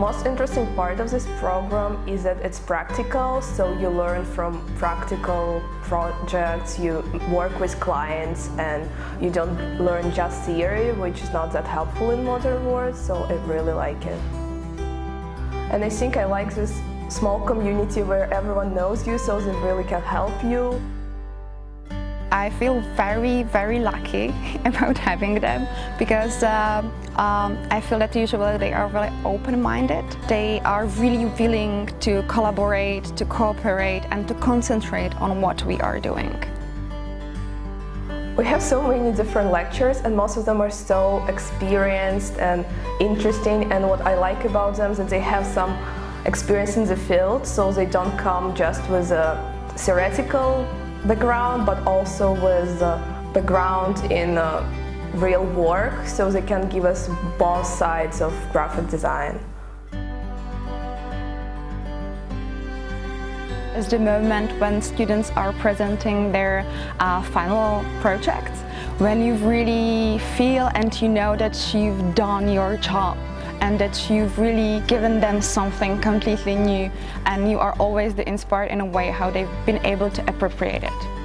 Most interesting part of this program is that it's practical, so you learn from practical projects, you work with clients and you don't learn just theory, which is not that helpful in modern world, so I really like it. And I think I like this small community where everyone knows you, so they really can help you. I feel very, very lucky about having them because uh, um, I feel that usually they are very open-minded. They are really willing to collaborate, to cooperate and to concentrate on what we are doing. We have so many different lectures and most of them are so experienced and interesting and what I like about them is that they have some experience in the field so they don't come just with a theoretical background but also with a background in uh, real work so they can give us both sides of graphic design. Is the moment when students are presenting their uh, final projects, when you really feel and you know that you've done your job and that you've really given them something completely new and you are always the inspired in a way how they've been able to appropriate it.